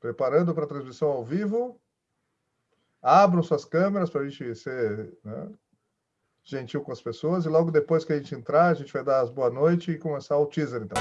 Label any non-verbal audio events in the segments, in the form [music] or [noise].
Preparando para a transmissão ao vivo. Abram suas câmeras para a gente ser né, gentil com as pessoas. E logo depois que a gente entrar, a gente vai dar as boa noite e começar o teaser, então.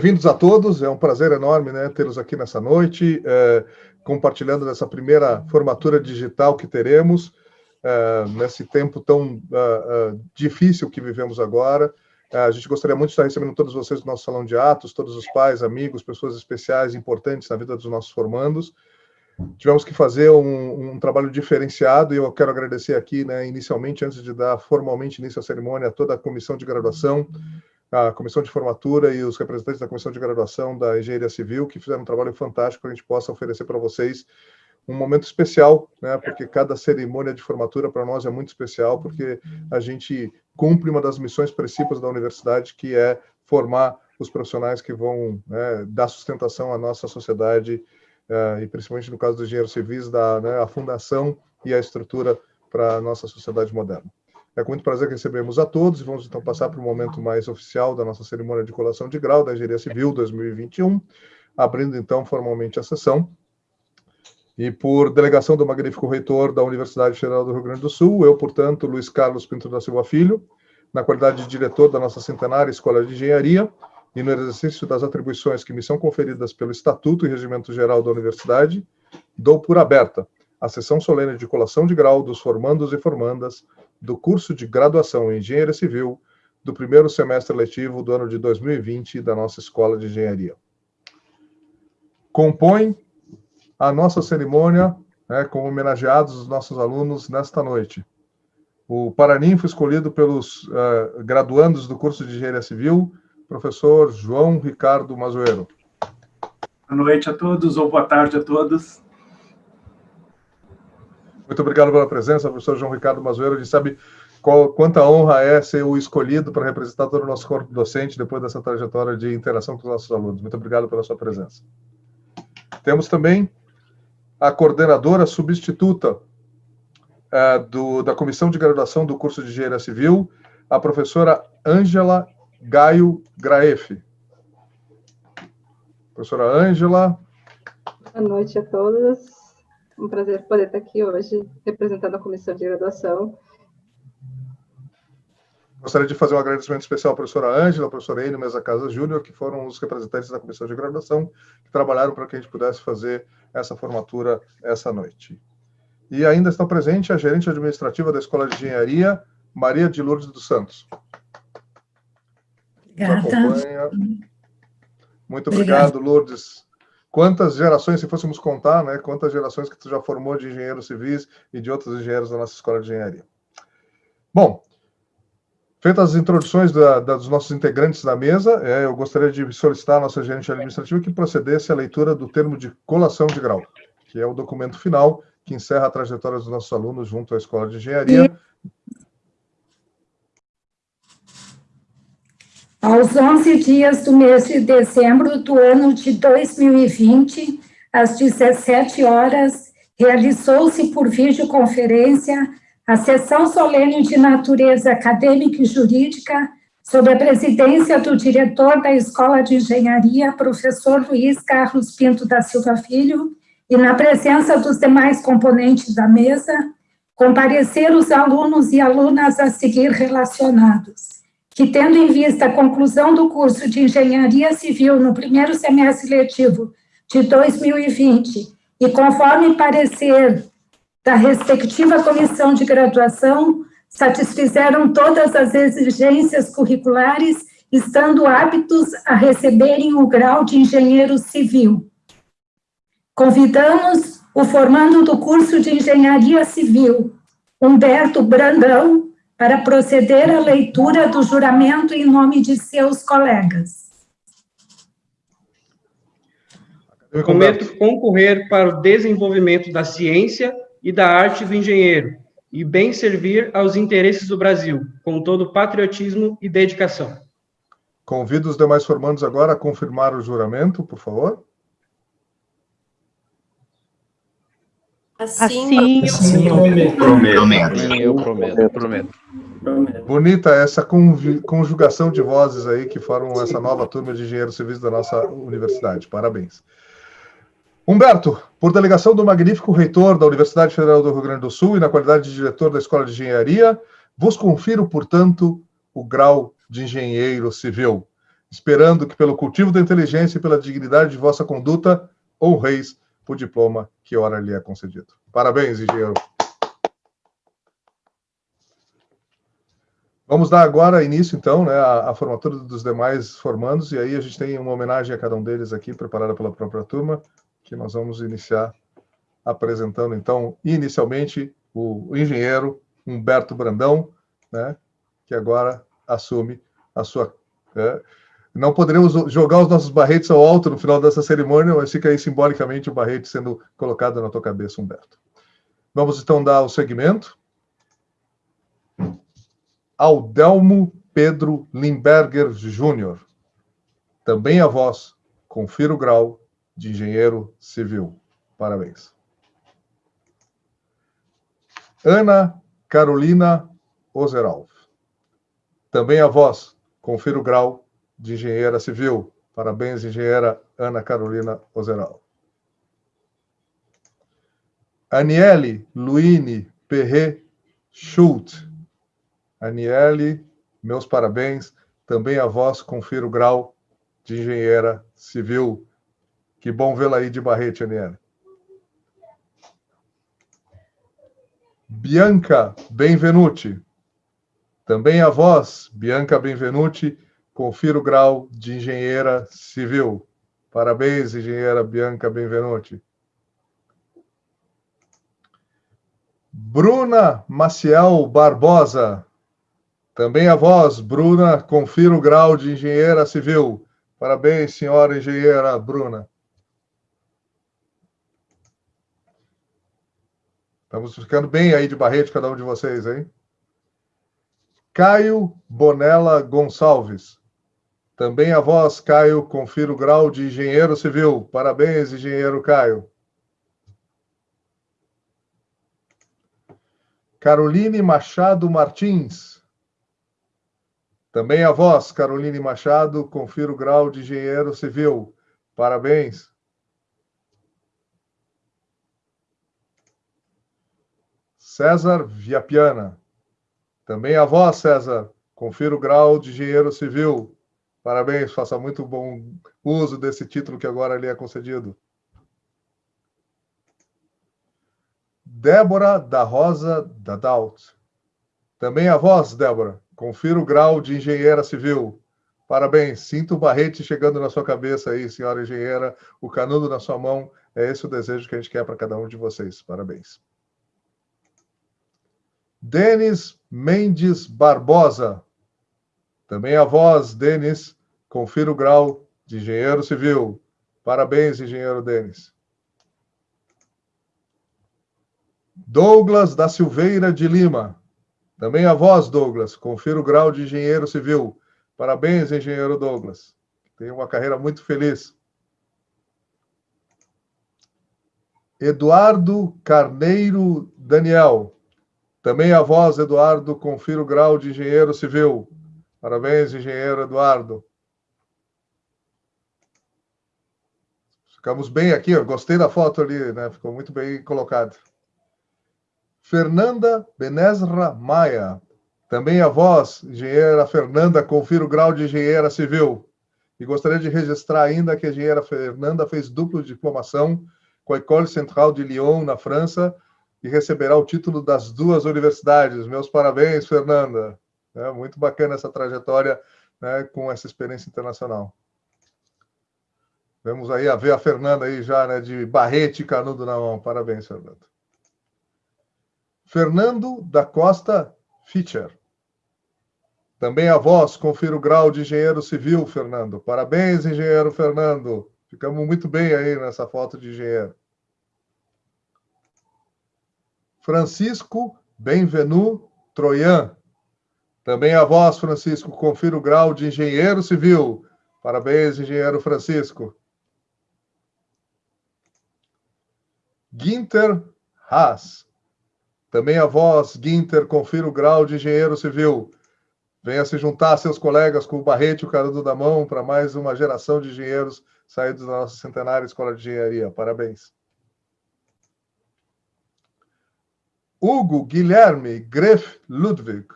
Bem-vindos a todos, é um prazer enorme né, tê-los aqui nessa noite, é, compartilhando dessa primeira formatura digital que teremos, é, nesse tempo tão é, é difícil que vivemos agora. É, a gente gostaria muito de estar recebendo todos vocês no nosso salão de atos, todos os pais, amigos, pessoas especiais, importantes na vida dos nossos formandos. Tivemos que fazer um, um trabalho diferenciado e eu quero agradecer aqui, né, inicialmente, antes de dar formalmente início à cerimônia, a toda a comissão de graduação, a comissão de formatura e os representantes da comissão de graduação da engenharia civil, que fizeram um trabalho fantástico a gente possa oferecer para vocês um momento especial, né? Porque cada cerimônia de formatura para nós é muito especial, porque a gente cumpre uma das missões principais da universidade, que é formar os profissionais que vão né, dar sustentação à nossa sociedade uh, e principalmente no caso dos engenheiros civis, da né, a fundação e a estrutura para a nossa sociedade moderna. É com muito prazer que recebemos a todos e vamos então passar para o momento mais oficial da nossa cerimônia de colação de grau da Engenharia Civil 2021, abrindo então formalmente a sessão. E por delegação do magnífico reitor da Universidade Federal do Rio Grande do Sul, eu, portanto, Luiz Carlos Pinto da Silva Filho, na qualidade de diretor da nossa centenária Escola de Engenharia, e no exercício das atribuições que me são conferidas pelo Estatuto e Regimento Geral da Universidade, dou por aberta a sessão solene de colação de grau dos formandos e formandas do curso de graduação em Engenharia Civil do primeiro semestre letivo do ano de 2020 da nossa Escola de Engenharia. Compõe a nossa cerimônia né, com homenageados os nossos alunos nesta noite. O Paraninfo escolhido pelos uh, graduandos do curso de Engenharia Civil, professor João Ricardo Mazoeiro. Boa noite a todos, ou boa tarde a todos. Muito obrigado pela presença, professor João Ricardo Mazueiro. A gente sabe qual, quanta honra é ser o escolhido para representar todo o nosso corpo docente depois dessa trajetória de interação com os nossos alunos. Muito obrigado pela sua presença. Temos também a coordenadora substituta é, do, da Comissão de Graduação do curso de Engenharia Civil, a professora Ângela Gaio Graef. Professora Ângela. Boa noite a todos. Um prazer poder estar aqui hoje, representando a comissão de graduação. Gostaria de fazer um agradecimento especial à professora Ângela, à professora Ene Mesa Casa Júnior, que foram os representantes da comissão de graduação, que trabalharam para que a gente pudesse fazer essa formatura essa noite. E ainda está presente a gerente administrativa da Escola de Engenharia, Maria de Lourdes dos Santos. Obrigada. Muito obrigado, Obrigado, Lourdes. Quantas gerações, se fôssemos contar, né? Quantas gerações que tu já formou de engenheiros civis e de outros engenheiros da nossa escola de engenharia. Bom, feitas as introduções da, da, dos nossos integrantes da mesa, é, eu gostaria de solicitar à nossa gerente administrativa que procedesse à leitura do termo de colação de grau, que é o documento final que encerra a trajetória dos nossos alunos junto à escola de engenharia. Aos 11 dias do mês de dezembro do ano de 2020, às 17 horas, realizou-se por videoconferência a sessão solene de natureza acadêmica e jurídica sob a presidência do diretor da Escola de Engenharia, professor Luiz Carlos Pinto da Silva Filho, e na presença dos demais componentes da mesa, comparecer os alunos e alunas a seguir relacionados que, tendo em vista a conclusão do curso de Engenharia Civil no primeiro semestre letivo de 2020, e conforme parecer da respectiva comissão de graduação, satisfizeram todas as exigências curriculares, estando aptos a receberem o grau de engenheiro civil. Convidamos o formando do curso de Engenharia Civil, Humberto Brandão, para proceder à leitura do juramento em nome de seus colegas. Prometo concorrer para o desenvolvimento da ciência e da arte do engenheiro e bem servir aos interesses do Brasil, com todo patriotismo e dedicação. Convido os demais formandos agora a confirmar o juramento, por favor. Assim, assim eu prometo. Prometo. Eu prometo. prometo. Bonita essa conjugação de vozes aí que formam essa nova turma de engenheiros civis da nossa universidade. Parabéns. Humberto, por delegação do magnífico reitor da Universidade Federal do Rio Grande do Sul e na qualidade de diretor da Escola de Engenharia, vos confiro, portanto, o grau de engenheiro civil, esperando que, pelo cultivo da inteligência e pela dignidade de vossa conduta, honreis o diploma que ora lhe é concedido. Parabéns, engenheiro. Vamos dar agora início, então, né, à, à, formatura dos demais formandos, e aí a gente tem uma homenagem a cada um deles aqui, preparada pela própria turma, que nós vamos iniciar apresentando, então, inicialmente, o, o engenheiro Humberto Brandão, né, que agora assume a sua... É, não poderemos jogar os nossos barretes ao alto no final dessa cerimônia, mas fica aí simbolicamente o barrete sendo colocado na tua cabeça, Humberto. Vamos então dar o segmento. Aldelmo Pedro Limberger Júnior. Também a voz, confira o grau de engenheiro civil. Parabéns. Ana Carolina Ozeralf. Também a voz, confira o grau de engenheira civil. Parabéns, engenheira Ana Carolina Ozeral. Aniele Luine Perret Schult. Aniele, meus parabéns. Também a vós confiro o grau de engenheira civil. Que bom vê-la aí de Barrete, Aniele. Bianca Benvenuti. Também a vós, Bianca Benvenuti, Confira o grau de engenheira civil. Parabéns, engenheira Bianca Benvenuti. Bruna Maciel Barbosa. Também a voz, Bruna, confira o grau de engenheira civil. Parabéns, senhora engenheira Bruna. Estamos ficando bem aí de barrete, cada um de vocês, hein? Caio Bonella Gonçalves. Também a voz, Caio, confira o grau de engenheiro civil. Parabéns, engenheiro Caio. Caroline Machado Martins. Também a voz, Caroline Machado, confira o grau de engenheiro civil. Parabéns. César Viapiana. Também a voz, César, confira o grau de engenheiro civil. Parabéns, faça muito bom uso desse título que agora lhe é concedido. Débora da Rosa Dadaut. Também a voz, Débora. Confira o grau de engenheira civil. Parabéns. Sinto o barrete chegando na sua cabeça aí, senhora engenheira, o canudo na sua mão. É esse o desejo que a gente quer para cada um de vocês. Parabéns. Denis Mendes Barbosa. Também a voz, Denis. Confira o grau de engenheiro civil. Parabéns, engenheiro Denis. Douglas da Silveira de Lima. Também a voz, Douglas. Confira o grau de engenheiro civil. Parabéns, engenheiro Douglas. Tem uma carreira muito feliz. Eduardo Carneiro Daniel. Também a voz, Eduardo. Confira o grau de engenheiro civil. Parabéns, engenheiro Eduardo. Ficamos bem aqui, ó. gostei da foto ali, né? Ficou muito bem colocado. Fernanda Benezra Maia. Também a voz, engenheira Fernanda, confira o grau de engenheira civil. E gostaria de registrar ainda que a engenheira Fernanda fez duplo diplomação com a École Centrale de Lyon, na França, e receberá o título das duas universidades. Meus parabéns, Fernanda. É muito bacana essa trajetória né, com essa experiência internacional. Vamos aí a ver a Fernanda aí já, né, de barrete e canudo na mão. Parabéns, Fernanda. Fernando da Costa Fischer. Também a voz, confira o grau de engenheiro civil, Fernando. Parabéns, engenheiro Fernando. Ficamos muito bem aí nessa foto de engenheiro. Francisco Benvenu Troian. Também a voz, Francisco, confira o grau de engenheiro civil. Parabéns, engenheiro Francisco. Ginter Haas. Também a voz, Ginter, confira o grau de engenheiro civil. Venha se juntar a seus colegas com o Barrete e o Carudo da Mão para mais uma geração de engenheiros saídos da nossa centenária Escola de Engenharia. Parabéns. Hugo Guilherme Greff Ludwig.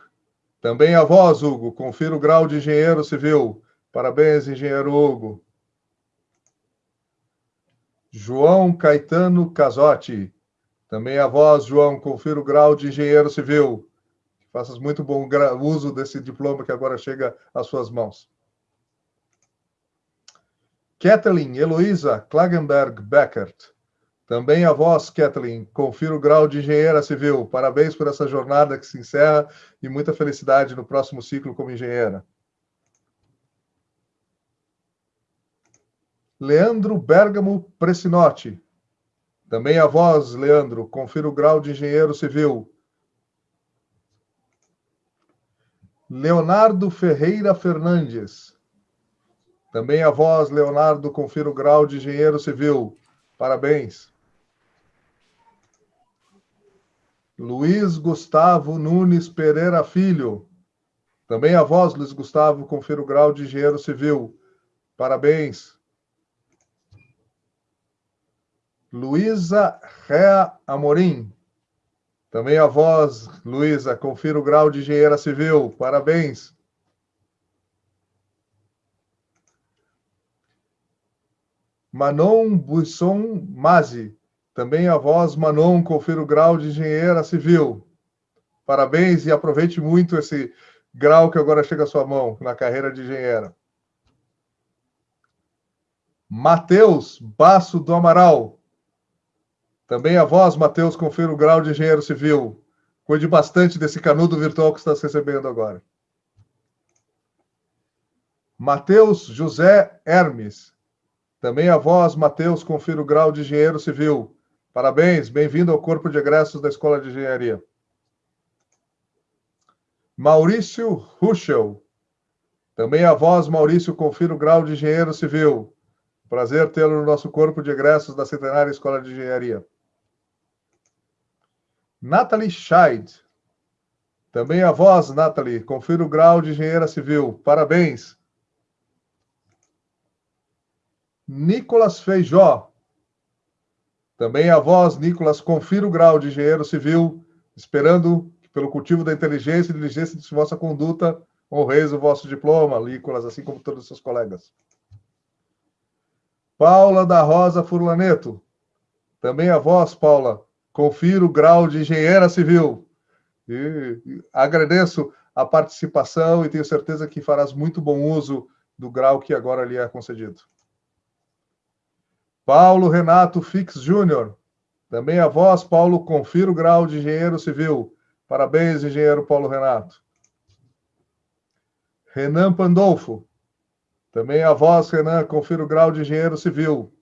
Também a voz, Hugo. Confira o grau de engenheiro civil. Parabéns, engenheiro Hugo. João Caetano Casotti. Também a voz, João, confira o grau de engenheiro civil. Faças muito bom uso desse diploma que agora chega às suas mãos. Kathleen Heloísa Klagenberg Beckert. Também a voz, Kathleen, confira o grau de engenheira civil. Parabéns por essa jornada que se encerra e muita felicidade no próximo ciclo como engenheira. Leandro Bergamo Presinotti. Também a voz, Leandro, confira o grau de engenheiro civil. Leonardo Ferreira Fernandes. Também a voz, Leonardo, confira o grau de engenheiro civil. Parabéns. Luiz Gustavo Nunes Pereira Filho. Também a voz, Luiz Gustavo, confira o grau de engenheiro civil. Parabéns. Luísa Rea Amorim. Também a voz, Luísa, confira o grau de engenheira civil. Parabéns. Manon Buisson Mazi. Também a voz, Manon, confira o grau de engenheira civil. Parabéns e aproveite muito esse grau que agora chega à sua mão na carreira de engenheira. Matheus Basso do Amaral. Também a voz, Matheus, confira o grau de engenheiro civil. Cuide bastante desse canudo virtual que está recebendo agora. Matheus José Hermes. Também a voz, Matheus, confira o grau de engenheiro civil. Parabéns, bem-vindo ao Corpo de Egressos da Escola de Engenharia. Maurício Ruschel. Também a voz, Maurício, confira o grau de engenheiro civil. Prazer tê-lo no nosso Corpo de Egressos da Centenária Escola de Engenharia. Natalie Scheid. Também a voz, Natalie. Confira o grau de engenheira civil. Parabéns. Nicolas Feijó. Também a voz, Nicolas. Confira o grau de engenheiro civil. Esperando que, pelo cultivo da inteligência e diligência de vossa conduta, honreis o vosso diploma, Nicolas, assim como todos os seus colegas. Paula da Rosa Furlaneto. Também a voz, Paula confira o grau de engenheira civil. E agradeço a participação e tenho certeza que farás muito bom uso do grau que agora lhe é concedido. Paulo Renato Fix Júnior, também a voz, Paulo, confira o grau de engenheiro civil. Parabéns, engenheiro Paulo Renato. Renan Pandolfo, também a voz, Renan, confira o grau de engenheiro civil.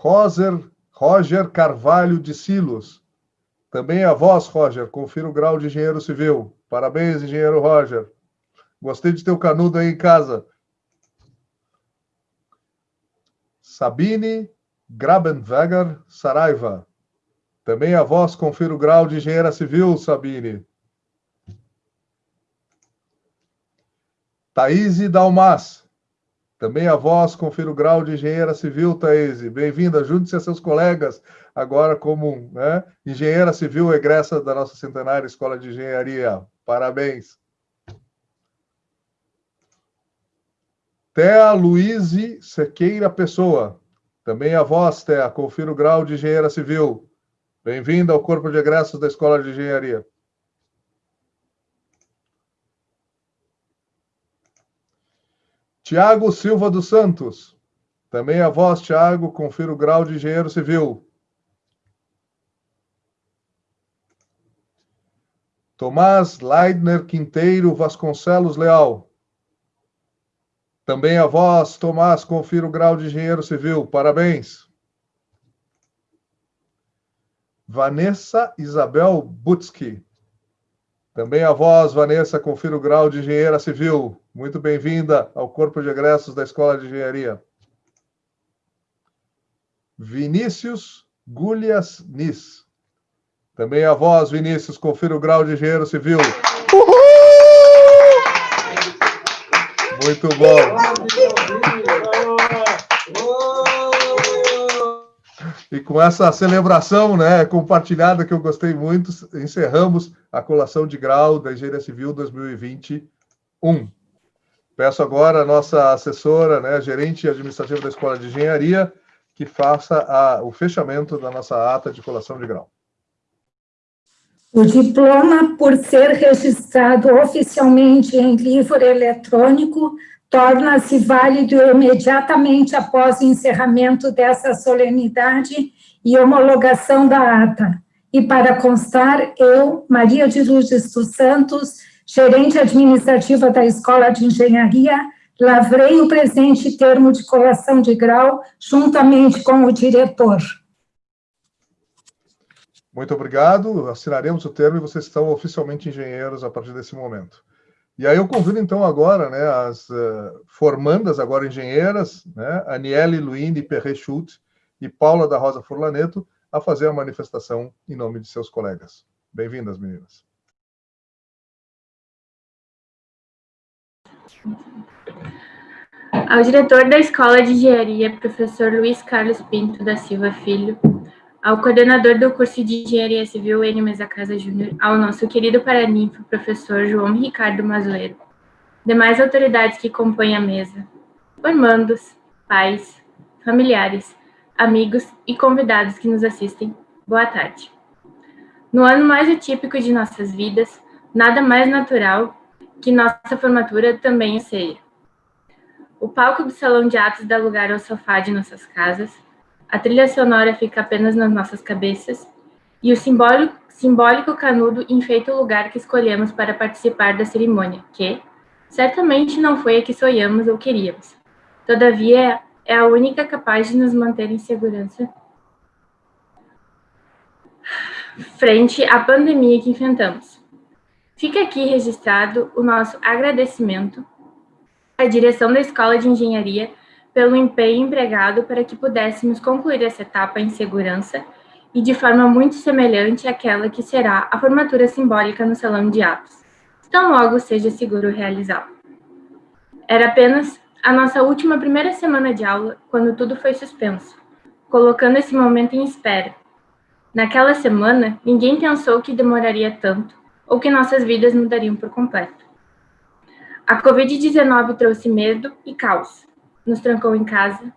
Roger, Roger Carvalho de Silos, também a voz, Roger, confira o grau de engenheiro civil. Parabéns, engenheiro Roger. Gostei de ter o canudo aí em casa. Sabine Grabenweger Saraiva. Também a voz confira o grau de engenheira civil, Sabine. Thaís Dalmas. Também a voz confira o grau de engenheira civil, Thaís. Bem-vinda, junte-se a seus colegas, agora como né, engenheira civil egressa da nossa centenária Escola de Engenharia. Parabéns. Thea Luiz Sequeira Pessoa. Também a voz, Thea, confira o grau de engenheira civil. Bem-vinda ao corpo de egressos da Escola de Engenharia. Tiago Silva dos Santos. Também a voz, Tiago, confira o grau de engenheiro civil. Tomás Leidner Quinteiro Vasconcelos Leal. Também a voz, Tomás, confira o grau de engenheiro civil. Parabéns. Vanessa Isabel Butsky. Também a voz, Vanessa, confira o grau de engenheira civil. Muito bem-vinda ao Corpo de Egressos da Escola de Engenharia. Vinícius Gullias Nis. Também a voz, Vinícius, confira o grau de engenheiro civil. Muito bom. E com essa celebração né, compartilhada que eu gostei muito, encerramos a colação de grau da Engenharia Civil 2021. Peço agora a nossa assessora, né, gerente administrativa da Escola de Engenharia, que faça a, o fechamento da nossa ata de colação de grau. O diploma, por ser registrado oficialmente em livro eletrônico, torna-se válido imediatamente após o encerramento dessa solenidade e homologação da ata. E para constar, eu, Maria de Lourdes dos Santos, gerente administrativa da Escola de Engenharia, lavrei o presente termo de colação de grau juntamente com o diretor. Muito obrigado. Assinaremos o termo e vocês estão oficialmente engenheiros a partir desse momento. E aí eu convido, então, agora né, as uh, formandas, agora engenheiras, né, Aniele Luini Perret-Schultz e Paula da Rosa Furlaneto, a fazer a manifestação em nome de seus colegas. Bem-vindas, meninas. Ao diretor da Escola de Engenharia, professor Luiz Carlos Pinto da Silva Filho, ao coordenador do curso de Engenharia Civil, N. Mesa Casa Júnior, ao nosso querido paraninfo, professor João Ricardo Mazueiro, demais autoridades que compõem a mesa, formandos, pais, familiares, amigos e convidados que nos assistem, boa tarde. No ano mais atípico de nossas vidas, nada mais natural que nossa formatura também seja. O palco do salão de atos dá lugar ao sofá de nossas casas, a trilha sonora fica apenas nas nossas cabeças e o simbólico, simbólico canudo enfeita o lugar que escolhemos para participar da cerimônia, que certamente não foi a que sonhamos ou queríamos. Todavia, é a única capaz de nos manter em segurança frente à pandemia que enfrentamos. Fica aqui registrado o nosso agradecimento à direção da Escola de Engenharia pelo empenho empregado para que pudéssemos concluir essa etapa em segurança e de forma muito semelhante àquela que será a formatura simbólica no salão de atos, tão logo seja seguro realizá-la. Era apenas a nossa última primeira semana de aula quando tudo foi suspenso, colocando esse momento em espera. Naquela semana, ninguém pensou que demoraria tanto ou que nossas vidas mudariam por completo. A Covid-19 trouxe medo e caos, nos trancou em casa,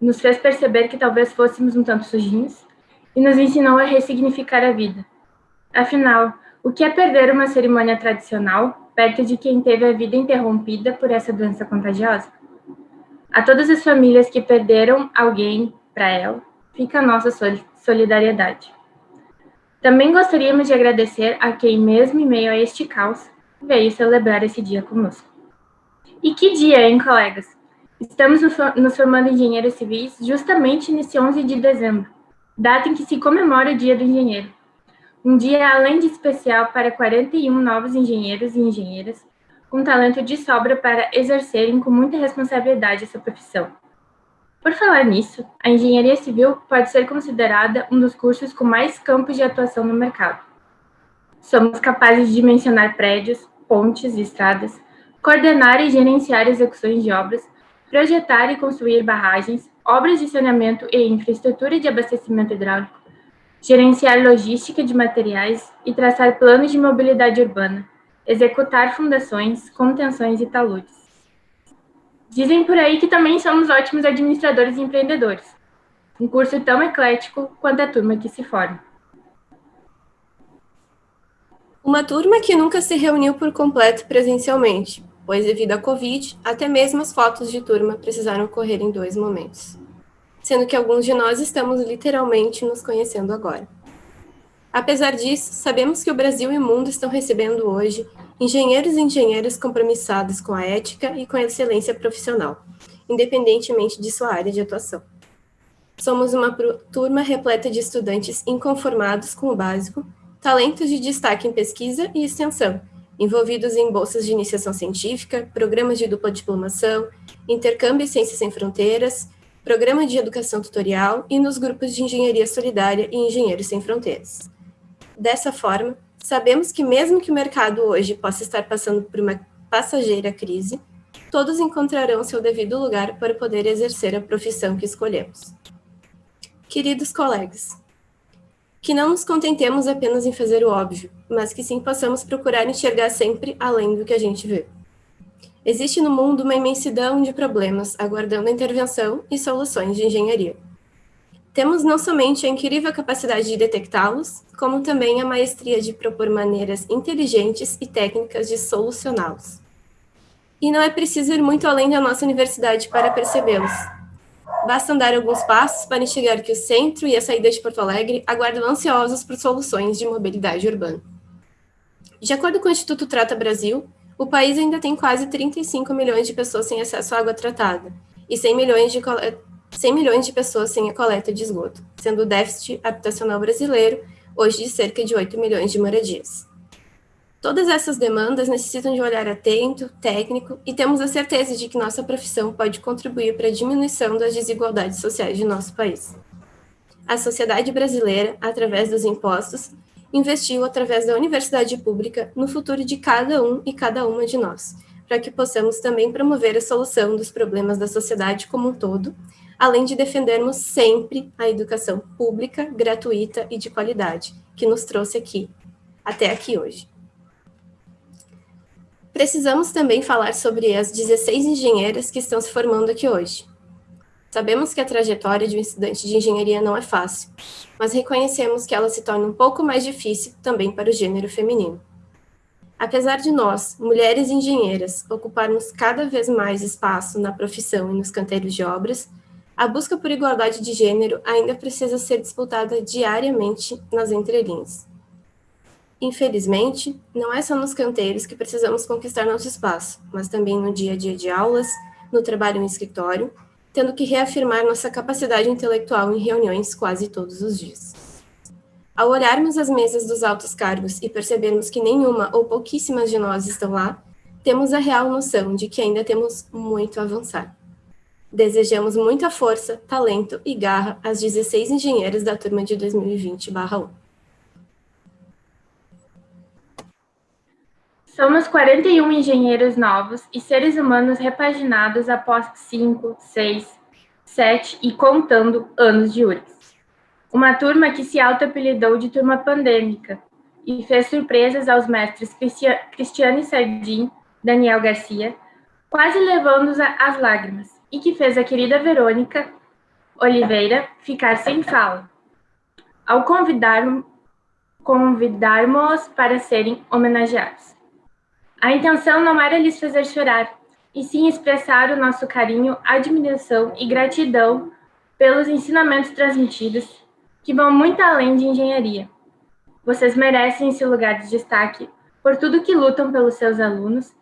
nos fez perceber que talvez fôssemos um tanto sujinhos e nos ensinou a ressignificar a vida. Afinal, o que é perder uma cerimônia tradicional perto de quem teve a vida interrompida por essa doença contagiosa? A todas as famílias que perderam alguém para ela, fica a nossa solidariedade. Também gostaríamos de agradecer a quem, mesmo em meio a este caos, veio celebrar esse dia conosco. E que dia, hein, colegas? Estamos nos formando engenheiros civis justamente nesse 11 de dezembro, data em que se comemora o Dia do Engenheiro. Um dia além de especial para 41 novos engenheiros e engenheiras com talento de sobra para exercerem com muita responsabilidade essa profissão. Por falar nisso, a engenharia civil pode ser considerada um dos cursos com mais campos de atuação no mercado. Somos capazes de mencionar prédios, pontes e estradas, coordenar e gerenciar execuções de obras, projetar e construir barragens, obras de saneamento e infraestrutura de abastecimento hidráulico, gerenciar logística de materiais e traçar planos de mobilidade urbana, executar fundações, contenções e taludes. Dizem por aí que também somos ótimos administradores e empreendedores. Um curso tão eclético quanto a turma que se forma. Uma turma que nunca se reuniu por completo presencialmente, pois devido à Covid, até mesmo as fotos de turma precisaram ocorrer em dois momentos. Sendo que alguns de nós estamos literalmente nos conhecendo agora. Apesar disso, sabemos que o Brasil e o mundo estão recebendo hoje engenheiros e engenheiras compromissados com a ética e com a excelência profissional, independentemente de sua área de atuação. Somos uma turma repleta de estudantes inconformados com o básico, talentos de destaque em pesquisa e extensão, envolvidos em bolsas de iniciação científica, programas de dupla diplomação, intercâmbio e ciências sem fronteiras, programa de educação tutorial e nos grupos de engenharia solidária e engenheiros sem fronteiras. Dessa forma, sabemos que mesmo que o mercado hoje possa estar passando por uma passageira crise, todos encontrarão seu devido lugar para poder exercer a profissão que escolhemos. Queridos colegas, que não nos contentemos apenas em fazer o óbvio, mas que sim possamos procurar enxergar sempre além do que a gente vê. Existe no mundo uma imensidão de problemas aguardando intervenção e soluções de engenharia. Temos não somente a incrível capacidade de detectá-los, como também a maestria de propor maneiras inteligentes e técnicas de solucioná-los. E não é preciso ir muito além da nossa universidade para percebê-los. Basta andar alguns passos para enxergar que o centro e a saída de Porto Alegre aguardam ansiosos por soluções de mobilidade urbana. De acordo com o Instituto Trata Brasil, o país ainda tem quase 35 milhões de pessoas sem acesso à água tratada e 100 milhões de 100 milhões de pessoas sem a coleta de esgoto, sendo o déficit habitacional brasileiro hoje de cerca de 8 milhões de moradias. Todas essas demandas necessitam de um olhar atento, técnico, e temos a certeza de que nossa profissão pode contribuir para a diminuição das desigualdades sociais de nosso país. A sociedade brasileira, através dos impostos, investiu através da universidade pública no futuro de cada um e cada uma de nós, para que possamos também promover a solução dos problemas da sociedade como um todo além de defendermos sempre a educação pública, gratuita e de qualidade, que nos trouxe aqui, até aqui hoje. Precisamos também falar sobre as 16 engenheiras que estão se formando aqui hoje. Sabemos que a trajetória de um estudante de engenharia não é fácil, mas reconhecemos que ela se torna um pouco mais difícil também para o gênero feminino. Apesar de nós, mulheres engenheiras, ocuparmos cada vez mais espaço na profissão e nos canteiros de obras, a busca por igualdade de gênero ainda precisa ser disputada diariamente nas entrelinhas. Infelizmente, não é só nos canteiros que precisamos conquistar nosso espaço, mas também no dia a dia de aulas, no trabalho em escritório, tendo que reafirmar nossa capacidade intelectual em reuniões quase todos os dias. Ao olharmos as mesas dos altos cargos e percebermos que nenhuma ou pouquíssimas de nós estão lá, temos a real noção de que ainda temos muito a avançar. Desejamos muita força, talento e garra às 16 engenheiras da turma de 2020-1. Somos 41 engenheiros novos e seres humanos repaginados após 5, 6, 7 e contando anos de URGS. Uma turma que se auto-apelidou de turma pandêmica e fez surpresas aos mestres Cristiane Sardim, Daniel Garcia, quase levando-os às lágrimas e que fez a querida Verônica Oliveira ficar sem fala, ao convidar, convidarmos para serem homenageados. A intenção não era lhes fazer chorar, e sim expressar o nosso carinho, admiração e gratidão pelos ensinamentos transmitidos, que vão muito além de engenharia. Vocês merecem esse lugar de destaque por tudo que lutam pelos seus alunos,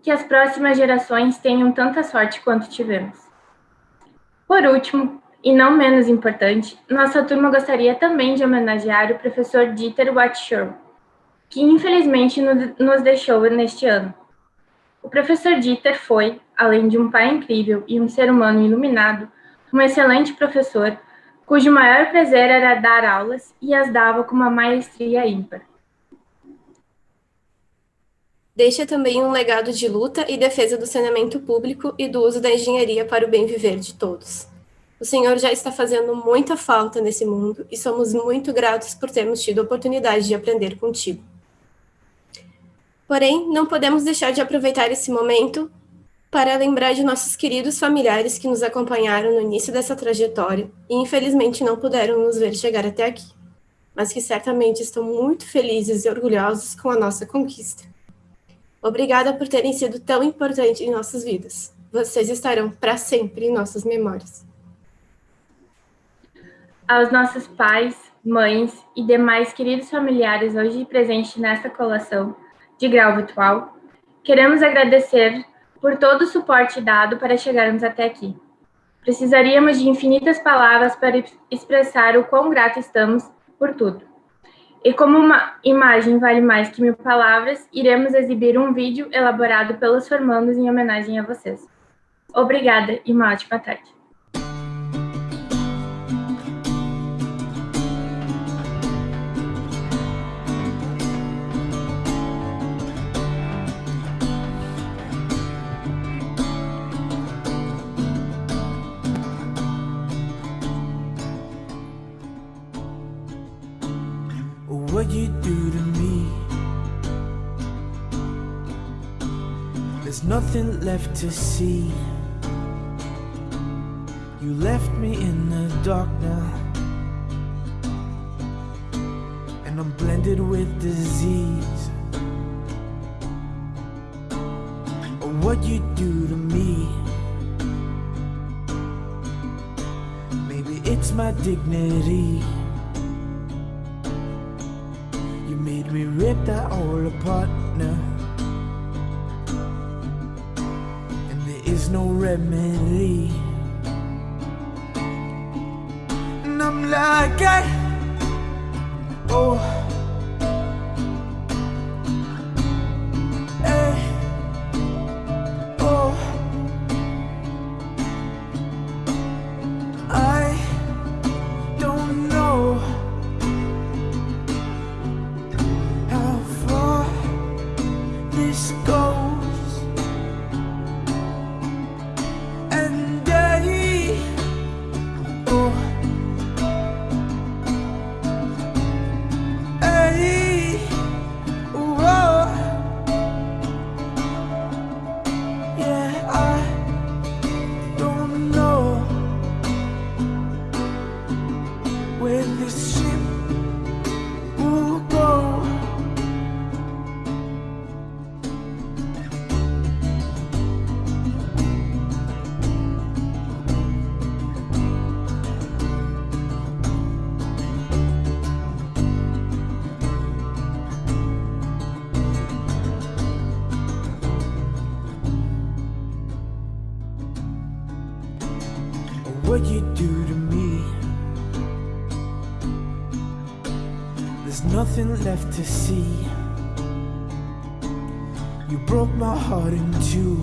que as próximas gerações tenham tanta sorte quanto tivemos. Por último, e não menos importante, nossa turma gostaria também de homenagear o professor Dieter Wattschow, que infelizmente nos deixou neste ano. O professor Dieter foi, além de um pai incrível e um ser humano iluminado, um excelente professor, cujo maior prazer era dar aulas e as dava com uma maestria ímpar. Deixa também um legado de luta e defesa do saneamento público e do uso da engenharia para o bem viver de todos. O Senhor já está fazendo muita falta nesse mundo e somos muito gratos por termos tido a oportunidade de aprender contigo. Porém, não podemos deixar de aproveitar esse momento para lembrar de nossos queridos familiares que nos acompanharam no início dessa trajetória e infelizmente não puderam nos ver chegar até aqui, mas que certamente estão muito felizes e orgulhosos com a nossa conquista. Obrigada por terem sido tão importantes em nossas vidas. Vocês estarão para sempre em nossas memórias aos nossos pais, mães e demais queridos familiares hoje presentes nesta colação de grau virtual, queremos agradecer por todo o suporte dado para chegarmos até aqui. Precisaríamos de infinitas palavras para expressar o quão grato estamos por tudo. E como uma imagem vale mais que mil palavras, iremos exibir um vídeo elaborado pelos formandos em homenagem a vocês. Obrigada e uma ótima tarde. Nothing left to see. You left me in the dark now. And I'm blended with disease. What you do to me? Maybe it's my dignity. You made me rip that all apart is no remedy. And I'm like, I, oh nothing left to see. You broke my heart in two.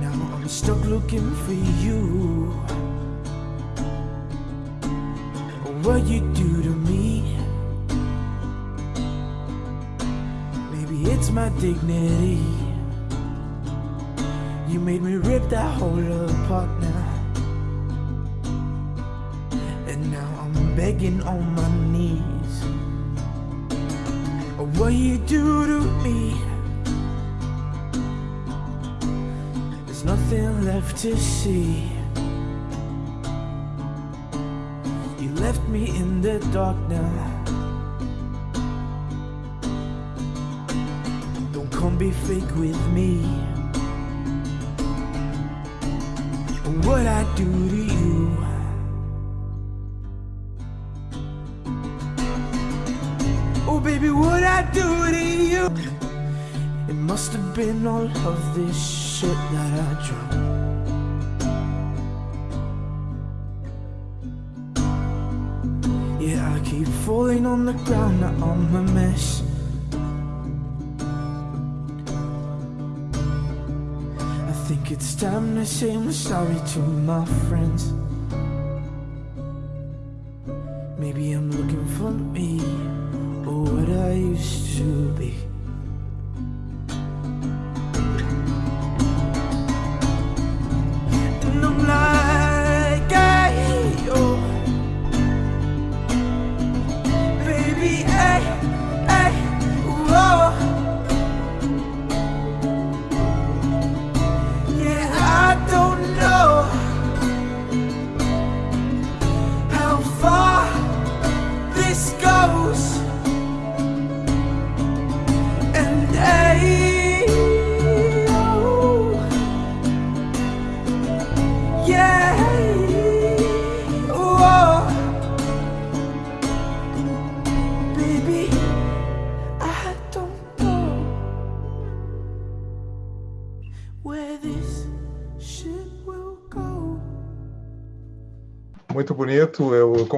Now I'm stuck looking for you. What you do to me? Maybe it's my dignity. You made me rip that whole dark now don't come be fake with me. What I do to you. Oh, baby, what I do to you. It must have been all of this shit that I Yeah, I keep falling on the ground, now I'm a mess. I think it's time to say I'm sorry to my friends. Maybe I'm looking for me, or what I used to be.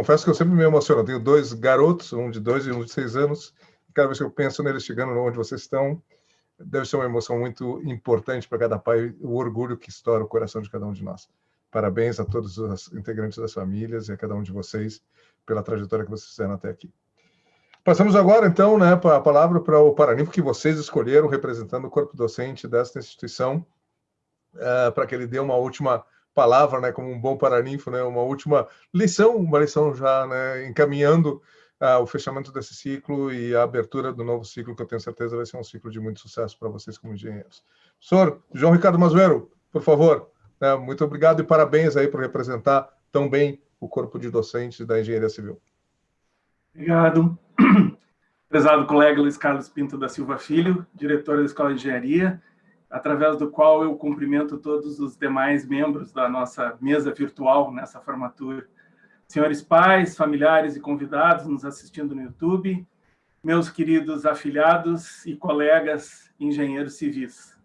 Confesso que eu sempre me emociono. Eu tenho dois garotos, um de dois e um de seis anos. Cada vez que eu penso neles chegando onde vocês estão, deve ser uma emoção muito importante para cada pai, o orgulho que estoura o coração de cada um de nós. Parabéns a todos os integrantes das famílias e a cada um de vocês pela trajetória que vocês fizeram até aqui. Passamos agora, então, né, a palavra para o Paraninfo que vocês escolheram, representando o corpo docente desta instituição, uh, para que ele dê uma última palavra, né, como um bom paraninfo, né, uma última lição, uma lição já né, encaminhando uh, o fechamento desse ciclo e a abertura do novo ciclo, que eu tenho certeza vai ser um ciclo de muito sucesso para vocês como engenheiros. Senhor João Ricardo Mazuero, por favor, né, muito obrigado e parabéns aí por representar tão bem o corpo de docentes da Engenharia Civil. Obrigado. [clears throat] Prezado colega Luiz Carlos Pinto da Silva Filho, diretor da Escola de Engenharia, através do qual eu cumprimento todos os demais membros da nossa mesa virtual nessa formatura. Senhores pais, familiares e convidados nos assistindo no YouTube, meus queridos afiliados e colegas engenheiros civis.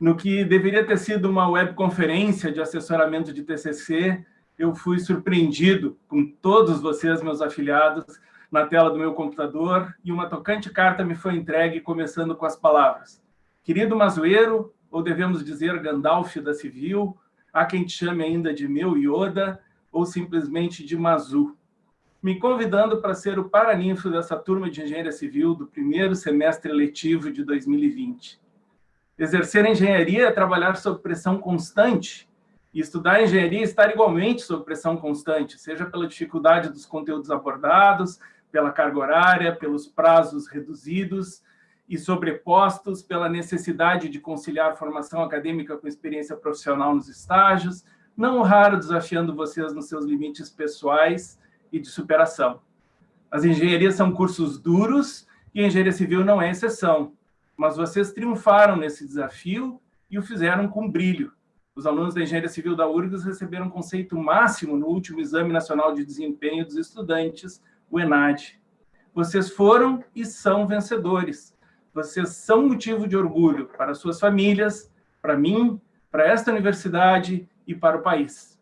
No que deveria ter sido uma webconferência de assessoramento de TCC, eu fui surpreendido com todos vocês, meus afiliados, na tela do meu computador, e uma tocante carta me foi entregue, começando com as palavras Querido Mazueiro, ou devemos dizer Gandalf da Civil, há quem te chame ainda de meu Yoda, ou simplesmente de Mazu, me convidando para ser o paraninfo dessa turma de Engenharia Civil do primeiro semestre letivo de 2020. Exercer engenharia é trabalhar sob pressão constante, e estudar engenharia é estar igualmente sob pressão constante, seja pela dificuldade dos conteúdos abordados, pela carga horária, pelos prazos reduzidos, e sobrepostos pela necessidade de conciliar formação acadêmica com experiência profissional nos estágios, não raro desafiando vocês nos seus limites pessoais e de superação. As engenharias são cursos duros e a engenharia civil não é exceção, mas vocês triunfaram nesse desafio e o fizeram com brilho. Os alunos da engenharia civil da URGS receberam conceito máximo no último Exame Nacional de Desempenho dos Estudantes, o ENAD. Vocês foram e são vencedores vocês são motivo de orgulho para suas famílias, para mim, para esta universidade e para o país.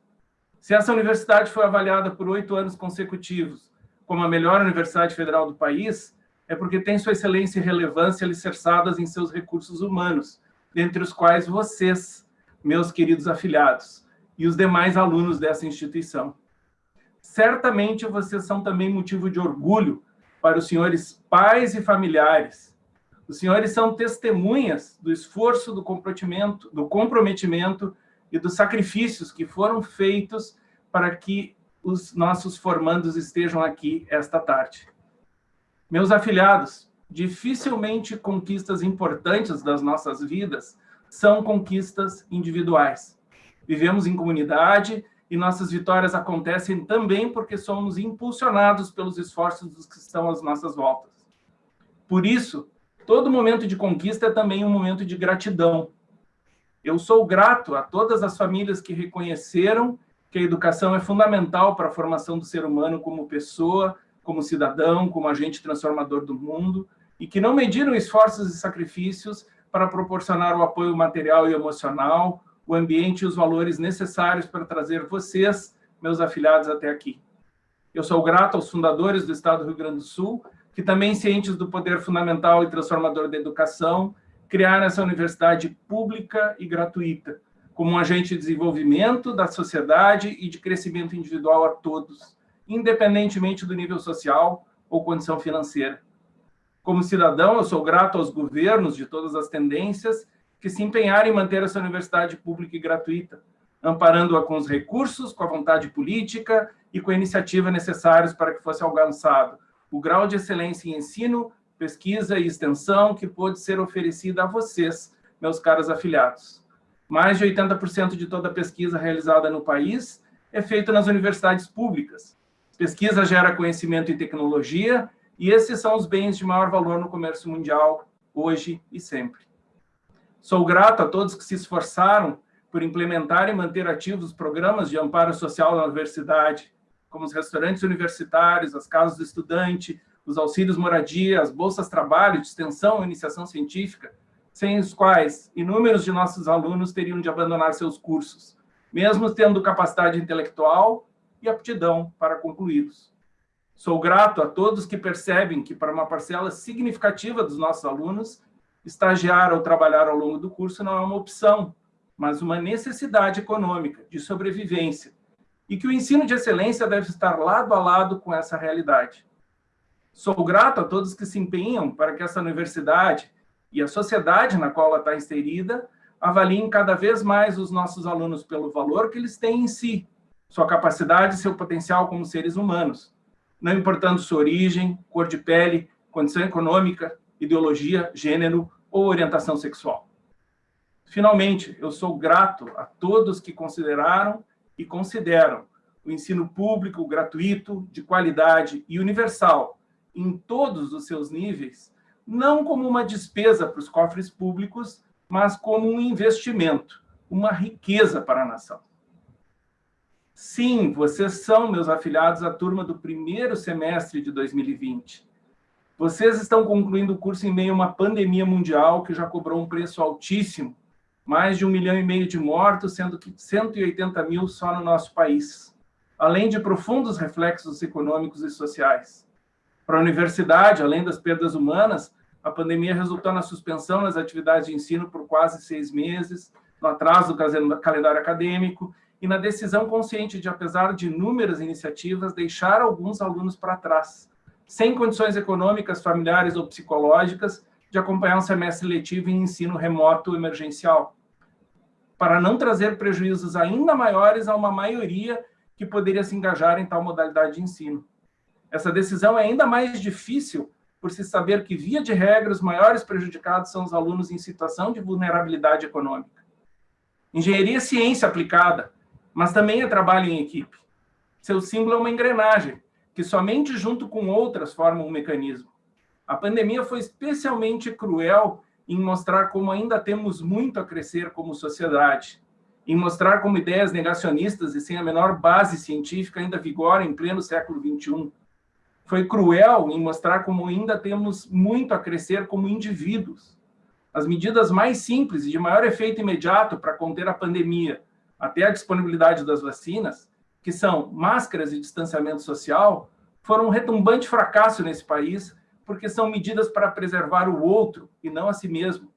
Se essa universidade foi avaliada por oito anos consecutivos como a melhor universidade federal do país, é porque tem sua excelência e relevância alicerçadas em seus recursos humanos, dentre os quais vocês, meus queridos afiliados, e os demais alunos dessa instituição. Certamente vocês são também motivo de orgulho para os senhores pais e familiares, os senhores são testemunhas do esforço, do comprometimento, do comprometimento e dos sacrifícios que foram feitos para que os nossos formandos estejam aqui esta tarde. Meus afilhados, dificilmente conquistas importantes das nossas vidas são conquistas individuais. Vivemos em comunidade e nossas vitórias acontecem também porque somos impulsionados pelos esforços dos que estão às nossas voltas. Por isso, todo momento de conquista é também um momento de gratidão. Eu sou grato a todas as famílias que reconheceram que a educação é fundamental para a formação do ser humano como pessoa, como cidadão, como agente transformador do mundo, e que não mediram esforços e sacrifícios para proporcionar o apoio material e emocional, o ambiente e os valores necessários para trazer vocês, meus afiliados, até aqui. Eu sou grato aos fundadores do Estado do Rio Grande do Sul, que também cientes do poder fundamental e transformador da educação, criaram essa universidade pública e gratuita, como um agente de desenvolvimento da sociedade e de crescimento individual a todos, independentemente do nível social ou condição financeira. Como cidadão, eu sou grato aos governos de todas as tendências que se empenharam em manter essa universidade pública e gratuita, amparando-a com os recursos, com a vontade política e com a iniciativa necessários para que fosse alcançado o grau de excelência em ensino, pesquisa e extensão que pôde ser oferecida a vocês, meus caros afiliados. Mais de 80% de toda a pesquisa realizada no país é feita nas universidades públicas. Pesquisa gera conhecimento e tecnologia, e esses são os bens de maior valor no comércio mundial, hoje e sempre. Sou grato a todos que se esforçaram por implementar e manter ativos os programas de amparo social na universidade, como os restaurantes universitários, as casas do estudante, os auxílios moradia, as bolsas trabalho, de extensão e iniciação científica, sem os quais inúmeros de nossos alunos teriam de abandonar seus cursos, mesmo tendo capacidade intelectual e aptidão para concluí-los. Sou grato a todos que percebem que, para uma parcela significativa dos nossos alunos, estagiar ou trabalhar ao longo do curso não é uma opção, mas uma necessidade econômica, de sobrevivência, e que o ensino de excelência deve estar lado a lado com essa realidade. Sou grato a todos que se empenham para que essa universidade e a sociedade na qual ela está inserida avaliem cada vez mais os nossos alunos pelo valor que eles têm em si, sua capacidade e seu potencial como seres humanos, não importando sua origem, cor de pele, condição econômica, ideologia, gênero ou orientação sexual. Finalmente, eu sou grato a todos que consideraram e consideram o ensino público, gratuito, de qualidade e universal, em todos os seus níveis, não como uma despesa para os cofres públicos, mas como um investimento, uma riqueza para a nação. Sim, vocês são meus afiliados à turma do primeiro semestre de 2020. Vocês estão concluindo o curso em meio a uma pandemia mundial que já cobrou um preço altíssimo mais de um milhão e meio de mortos, sendo que 180 mil só no nosso país, além de profundos reflexos econômicos e sociais. Para a universidade, além das perdas humanas, a pandemia resultou na suspensão das atividades de ensino por quase seis meses, no atraso do calendário acadêmico e na decisão consciente de, apesar de inúmeras iniciativas, deixar alguns alunos para trás, sem condições econômicas, familiares ou psicológicas de acompanhar um semestre letivo em ensino remoto emergencial para não trazer prejuízos ainda maiores a uma maioria que poderia se engajar em tal modalidade de ensino. Essa decisão é ainda mais difícil por se saber que, via de regra, os maiores prejudicados são os alunos em situação de vulnerabilidade econômica. Engenharia é ciência aplicada, mas também é trabalho em equipe. Seu símbolo é uma engrenagem, que somente junto com outras forma um mecanismo. A pandemia foi especialmente cruel em mostrar como ainda temos muito a crescer como sociedade, em mostrar como ideias negacionistas e sem a menor base científica ainda vigoram em pleno século XXI. Foi cruel em mostrar como ainda temos muito a crescer como indivíduos. As medidas mais simples e de maior efeito imediato para conter a pandemia, até a disponibilidade das vacinas, que são máscaras e distanciamento social, foram um retumbante fracasso nesse país porque são medidas para preservar o outro e não a si mesmo.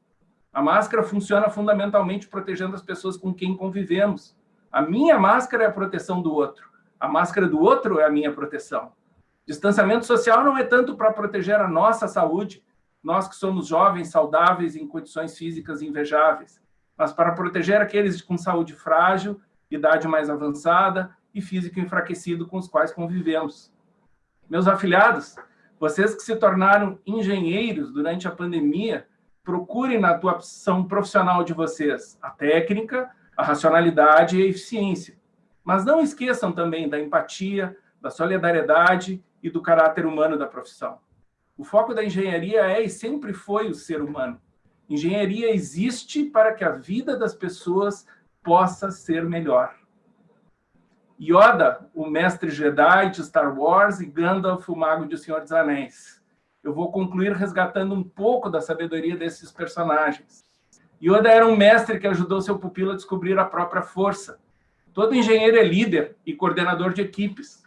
A máscara funciona fundamentalmente protegendo as pessoas com quem convivemos. A minha máscara é a proteção do outro. A máscara do outro é a minha proteção. Distanciamento social não é tanto para proteger a nossa saúde, nós que somos jovens, saudáveis, em condições físicas invejáveis, mas para proteger aqueles com saúde frágil, idade mais avançada e físico enfraquecido com os quais convivemos. Meus afiliados, vocês que se tornaram engenheiros durante a pandemia, procurem na atuação profissional de vocês a técnica, a racionalidade e a eficiência. Mas não esqueçam também da empatia, da solidariedade e do caráter humano da profissão. O foco da engenharia é e sempre foi o ser humano. Engenharia existe para que a vida das pessoas possa ser melhor. Yoda, o mestre Jedi de Star Wars, e Gandalf, o mago de Senhor dos Anéis. Eu vou concluir resgatando um pouco da sabedoria desses personagens. Yoda era um mestre que ajudou seu pupilo a descobrir a própria força. Todo engenheiro é líder e coordenador de equipes.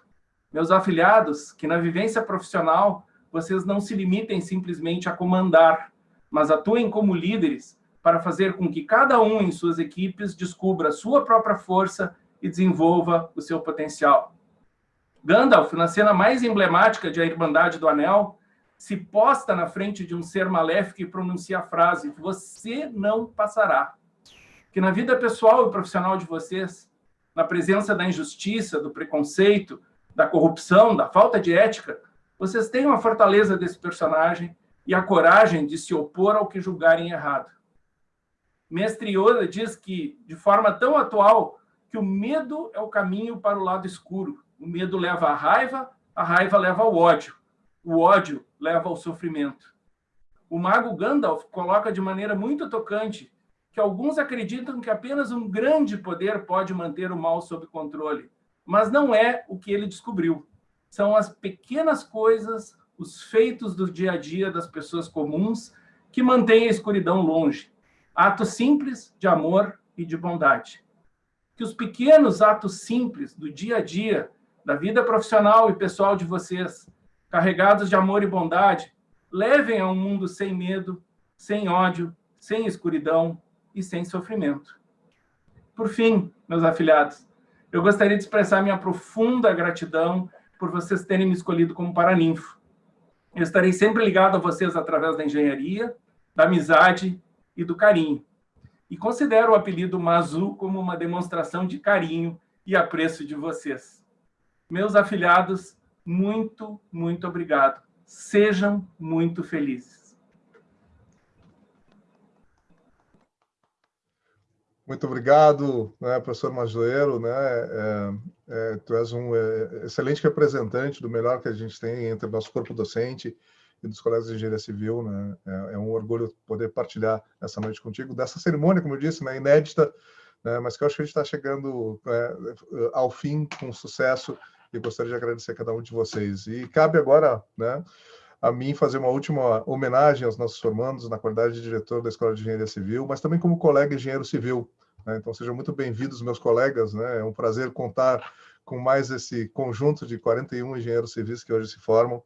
Meus afiliados, que na vivência profissional vocês não se limitem simplesmente a comandar, mas atuem como líderes para fazer com que cada um em suas equipes descubra a sua própria força e desenvolva o seu potencial. Gandalf, na cena mais emblemática de A Irmandade do Anel, se posta na frente de um ser maléfico e pronuncia a frase: Você não passará. Que na vida pessoal e profissional de vocês, na presença da injustiça, do preconceito, da corrupção, da falta de ética, vocês tenham a fortaleza desse personagem e a coragem de se opor ao que julgarem errado. Mestre Yoda diz que, de forma tão atual, que o medo é o caminho para o lado escuro. O medo leva à raiva, a raiva leva ao ódio. O ódio leva ao sofrimento. O mago Gandalf coloca de maneira muito tocante que alguns acreditam que apenas um grande poder pode manter o mal sob controle, mas não é o que ele descobriu. São as pequenas coisas, os feitos do dia a dia das pessoas comuns que mantêm a escuridão longe. Atos simples de amor e de bondade que os pequenos atos simples do dia a dia, da vida profissional e pessoal de vocês, carregados de amor e bondade, levem a um mundo sem medo, sem ódio, sem escuridão e sem sofrimento. Por fim, meus afiliados, eu gostaria de expressar minha profunda gratidão por vocês terem me escolhido como paraninfo. Eu estarei sempre ligado a vocês através da engenharia, da amizade e do carinho e considero o apelido Mazu como uma demonstração de carinho e apreço de vocês. Meus afilhados, muito, muito obrigado. Sejam muito felizes. Muito obrigado, né, professor Majoeiro. Né, é, é, tu és um é, excelente representante do melhor que a gente tem entre o nosso corpo docente e dos colegas de engenharia civil, né? É, é, um orgulho poder partilhar essa noite contigo dessa cerimônia, como eu disse, né, inédita, né, mas que eu acho que a gente está chegando é, ao fim com sucesso e gostaria de agradecer a cada um de vocês. E cabe agora, né, a mim fazer uma última homenagem aos nossos formandos na qualidade de diretor da Escola de Engenharia Civil, mas também como colega engenheiro civil. Né? Então sejam muito bem-vindos, meus colegas. Né? É um prazer contar com mais esse conjunto de 41 engenheiros civis que hoje se formam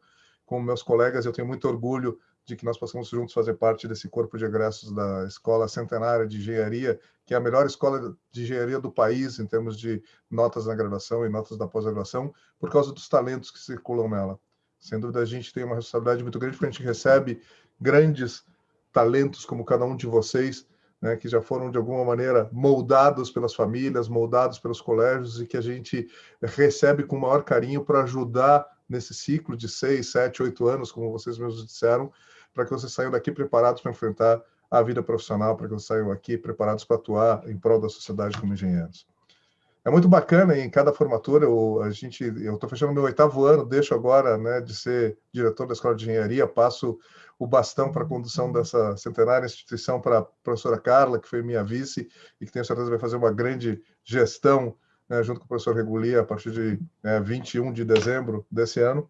com meus colegas, eu tenho muito orgulho de que nós possamos juntos fazer parte desse corpo de egressos da Escola Centenária de Engenharia, que é a melhor escola de engenharia do país em termos de notas na graduação e notas da pós-graduação, por causa dos talentos que circulam nela. Sem dúvida, a gente tem uma responsabilidade muito grande, porque a gente recebe grandes talentos como cada um de vocês, né, que já foram, de alguma maneira, moldados pelas famílias, moldados pelos colégios, e que a gente recebe com o maior carinho para ajudar nesse ciclo de seis, sete, oito anos, como vocês mesmos disseram, para que vocês saiam daqui preparados para enfrentar a vida profissional, para que vocês saiam aqui preparados para atuar em prol da sociedade como engenheiros. É muito bacana, em cada formatura, eu, a gente, eu estou fechando meu oitavo ano, deixo agora né, de ser diretor da Escola de Engenharia, passo o bastão para a condução dessa centenária instituição para a professora Carla, que foi minha vice, e que tenho certeza vai fazer uma grande gestão né, junto com o professor Regulia, a partir de né, 21 de dezembro desse ano.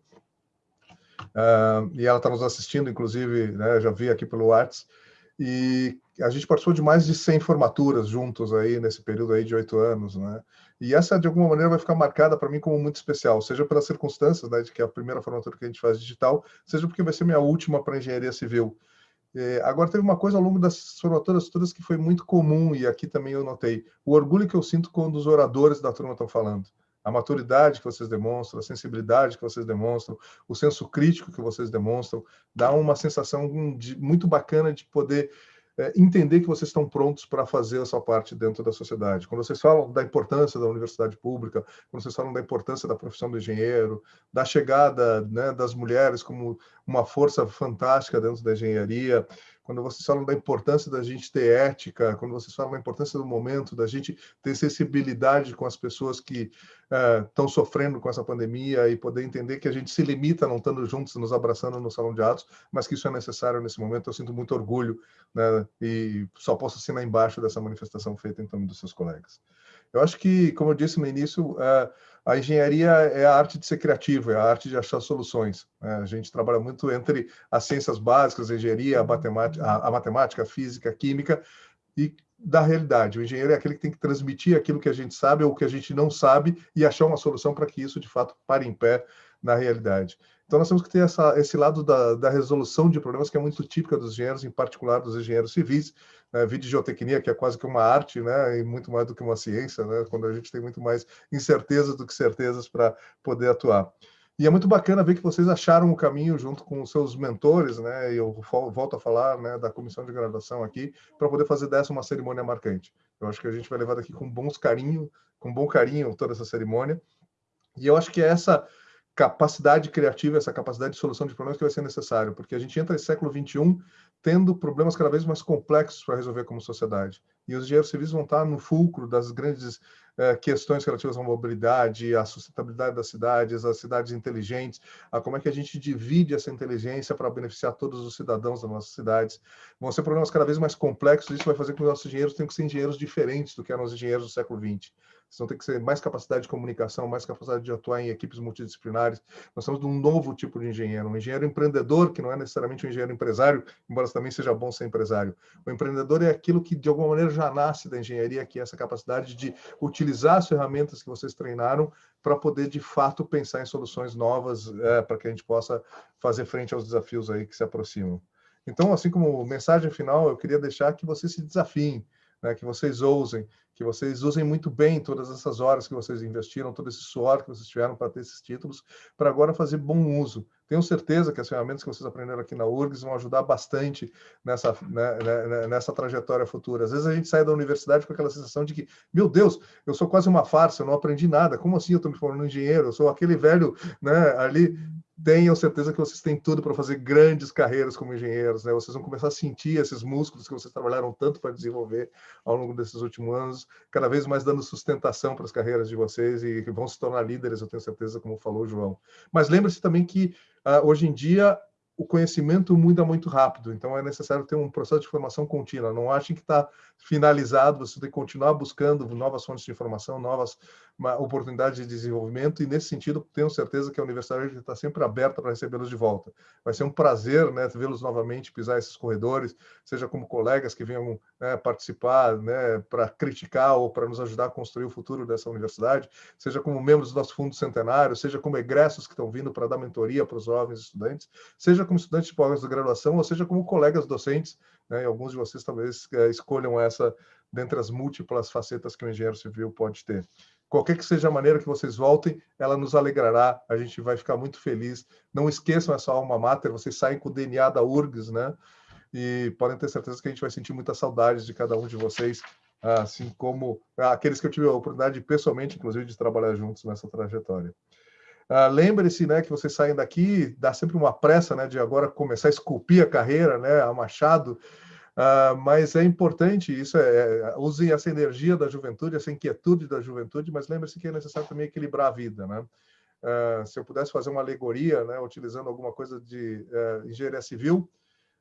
Uh, e ela está nos assistindo, inclusive, né, já vi aqui pelo WhatsApp, e a gente participou de mais de 100 formaturas juntos aí nesse período aí de oito anos, né? E essa, de alguma maneira, vai ficar marcada para mim como muito especial, seja pelas circunstâncias, né, de que é a primeira formatura que a gente faz digital, seja porque vai ser minha última para engenharia civil. É, agora, teve uma coisa ao longo das formaturas todas que foi muito comum, e aqui também eu notei, o orgulho que eu sinto quando os oradores da turma estão falando. A maturidade que vocês demonstram, a sensibilidade que vocês demonstram, o senso crítico que vocês demonstram, dá uma sensação de, muito bacana de poder é, entender que vocês estão prontos para fazer a sua parte dentro da sociedade. Quando vocês falam da importância da universidade pública, quando vocês falam da importância da profissão do engenheiro, da chegada né, das mulheres como uma força fantástica dentro da engenharia, quando vocês falam da importância da gente ter ética, quando vocês falam da importância do momento, da gente ter sensibilidade com as pessoas que estão uh, sofrendo com essa pandemia e poder entender que a gente se limita não estando juntos, nos abraçando no salão de atos, mas que isso é necessário nesse momento. Eu sinto muito orgulho né, e só posso assinar embaixo dessa manifestação feita em nome dos seus colegas. Eu acho que, como eu disse no início, uh, a engenharia é a arte de ser criativo, é a arte de achar soluções. Né? A gente trabalha muito entre as ciências básicas, a engenharia, a matemática, a, matemática, a física, a química, e da realidade. O engenheiro é aquele que tem que transmitir aquilo que a gente sabe ou que a gente não sabe e achar uma solução para que isso, de fato, pare em pé na realidade. Então, nós temos que ter essa, esse lado da, da, resolução de problemas que é muito típica dos engenheiros, em particular dos engenheiros civis, né? de geotecnia, que é quase que uma arte, né? e muito mais do que uma ciência, né? quando a gente tem muito mais incertezas do que certezas para poder atuar. E é muito bacana ver que vocês acharam o caminho junto com os seus mentores, né? E eu volto a falar né, da comissão de graduação aqui, para poder fazer dessa uma cerimônia marcante. Eu acho que a gente vai levar daqui com bons carinho, com bom carinho toda essa cerimônia. E eu acho que é essa capacidade criativa, essa capacidade de solução de problemas que vai ser necessário, porque a gente entra no século 21 tendo problemas cada vez mais complexos para resolver como sociedade. E os engenheiros civis vão estar no fulcro das grandes eh, questões relativas à mobilidade, à sustentabilidade das cidades, às cidades inteligentes, a como é que a gente divide essa inteligência para beneficiar todos os cidadãos das nossas cidades. Vão ser problemas cada vez mais complexos, e isso vai fazer com que os nossos engenheiros tenham que ser engenheiros diferentes do que eram os engenheiros do século 20 vão ter que ser mais capacidade de comunicação, mais capacidade de atuar em equipes multidisciplinares. Nós somos de um novo tipo de engenheiro, um engenheiro empreendedor, que não é necessariamente um engenheiro empresário, embora também seja bom ser empresário. O empreendedor é aquilo que, de alguma maneira, já nasce da engenharia, que é essa capacidade de utilizar as ferramentas que vocês treinaram para poder, de fato, pensar em soluções novas é, para que a gente possa fazer frente aos desafios aí que se aproximam. Então, assim como mensagem final, eu queria deixar que vocês se desafiem, né, que vocês ousem, que vocês usem muito bem todas essas horas que vocês investiram, todo esse suor que vocês tiveram para ter esses títulos, para agora fazer bom uso. Tenho certeza que as ferramentas que vocês aprenderam aqui na URGS vão ajudar bastante nessa, né, né, né, nessa trajetória futura. Às vezes a gente sai da universidade com aquela sensação de que, meu Deus, eu sou quase uma farsa, eu não aprendi nada. Como assim eu estou me formando engenheiro? Eu sou aquele velho né, ali tenham certeza que vocês têm tudo para fazer grandes carreiras como engenheiros, né? Vocês vão começar a sentir esses músculos que vocês trabalharam tanto para desenvolver ao longo desses últimos anos, cada vez mais dando sustentação para as carreiras de vocês e que vão se tornar líderes, eu tenho certeza, como falou o João. Mas lembre-se também que uh, hoje em dia o conhecimento muda muito rápido, então é necessário ter um processo de formação contínua. Não achem que está finalizado, você tem que continuar buscando novas fontes de informação, novas oportunidades de desenvolvimento, e nesse sentido, tenho certeza que a universidade está sempre aberta para recebê-los de volta. Vai ser um prazer né, vê-los novamente pisar esses corredores, seja como colegas que venham né, participar né, para criticar ou para nos ajudar a construir o futuro dessa universidade, seja como membros do nosso fundo centenário, seja como egressos que estão vindo para dar mentoria para os jovens estudantes, seja como estudantes de pós-graduação, ou seja como colegas docentes, né, e alguns de vocês talvez é, escolham essa dentre as múltiplas facetas que o engenheiro civil pode ter. Qualquer que seja a maneira que vocês voltem, ela nos alegrará, a gente vai ficar muito feliz. Não esqueçam essa alma mater, vocês saem com o DNA da URGS, né? E podem ter certeza que a gente vai sentir muita saudade de cada um de vocês, assim como aqueles que eu tive a oportunidade pessoalmente, inclusive, de trabalhar juntos nessa trajetória. Uh, Lembre-se né, que vocês saem daqui, dá sempre uma pressa né, de agora começar a esculpir a carreira, né, a machado, Uh, mas é importante isso, é, é, usem essa energia da juventude, essa inquietude da juventude, mas lembre-se que é necessário também equilibrar a vida, né? Uh, se eu pudesse fazer uma alegoria, né, utilizando alguma coisa de uh, engenharia civil,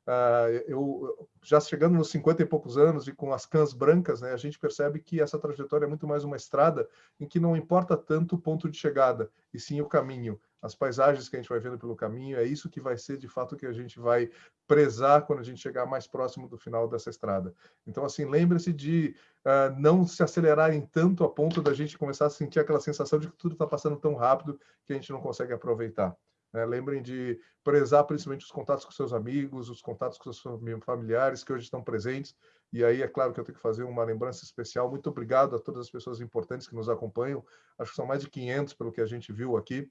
Uh, eu já chegando nos 50 e poucos anos e com as cãs brancas, né, a gente percebe que essa trajetória é muito mais uma estrada em que não importa tanto o ponto de chegada, e sim o caminho, as paisagens que a gente vai vendo pelo caminho, é isso que vai ser de fato que a gente vai prezar quando a gente chegar mais próximo do final dessa estrada. Então, assim, lembre-se de uh, não se acelerarem tanto a ponto da gente começar a sentir aquela sensação de que tudo está passando tão rápido que a gente não consegue aproveitar. Né? Lembrem de prezar principalmente os contatos com seus amigos, os contatos com seus familiares que hoje estão presentes. E aí, é claro que eu tenho que fazer uma lembrança especial. Muito obrigado a todas as pessoas importantes que nos acompanham. Acho que são mais de 500 pelo que a gente viu aqui,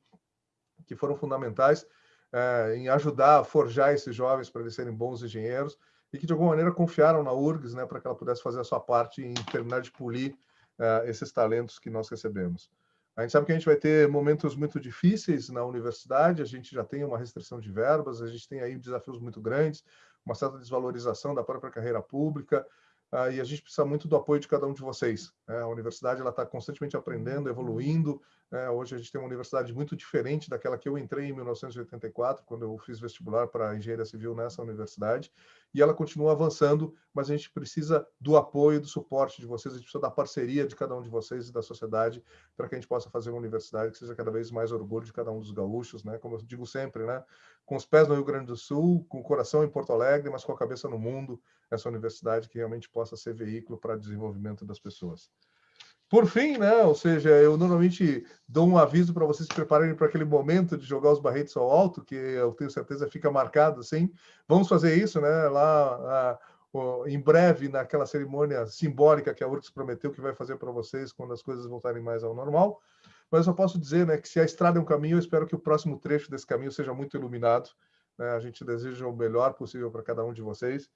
que foram fundamentais é, em ajudar a forjar esses jovens para eles serem bons engenheiros e que, de alguma maneira, confiaram na URGS né, para que ela pudesse fazer a sua parte em terminar de polir é, esses talentos que nós recebemos. A gente sabe que a gente vai ter momentos muito difíceis na universidade, a gente já tem uma restrição de verbas, a gente tem aí desafios muito grandes, uma certa desvalorização da própria carreira pública, uh, e a gente precisa muito do apoio de cada um de vocês. Né? A universidade ela está constantemente aprendendo, evoluindo. Né? Hoje a gente tem uma universidade muito diferente daquela que eu entrei em 1984, quando eu fiz vestibular para engenharia civil nessa universidade, e ela continua avançando, mas a gente precisa do apoio, do suporte de vocês, a gente precisa da parceria de cada um de vocês e da sociedade para que a gente possa fazer uma universidade que seja cada vez mais orgulho de cada um dos gaúchos, né? Como eu digo sempre, né? Com os pés no Rio Grande do Sul, com o coração em Porto Alegre, mas com a cabeça no mundo, essa universidade que realmente possa ser veículo para desenvolvimento das pessoas. Por fim, né, ou seja, eu normalmente dou um aviso para vocês se prepararem para aquele momento de jogar os barretes ao alto, que eu tenho certeza fica marcado, assim. Vamos fazer isso, né, lá em breve, naquela cerimônia simbólica que a URCS prometeu que vai fazer para vocês quando as coisas voltarem mais ao normal. Mas eu só posso dizer, né, que se a estrada é um caminho, eu espero que o próximo trecho desse caminho seja muito iluminado. Né? A gente deseja o melhor possível para cada um de vocês